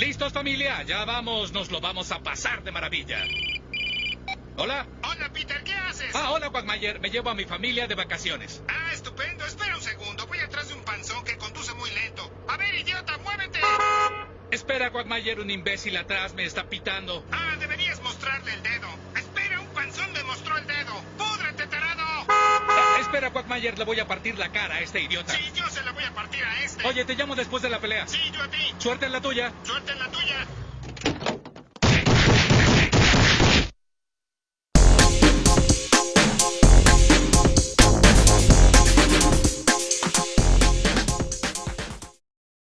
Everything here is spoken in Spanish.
¿Listos, familia? Ya vamos, nos lo vamos a pasar de maravilla. ¿Hola? Hola, Peter, ¿qué haces? Ah, hola, Quagmire. Me llevo a mi familia de vacaciones. Ah, estupendo. Espera un segundo. Voy atrás de un panzón que conduce muy lento. A ver, idiota, muévete. Espera, Quagmire, un imbécil atrás me está pitando. Ah, deberías mostrarle el dedo. Quagmire, le voy a partir la cara a este idiota. Sí, yo se la voy a partir a este. Oye, te llamo después de la pelea. Sí, yo a ti. Suerte en la tuya. Suerte en la tuya.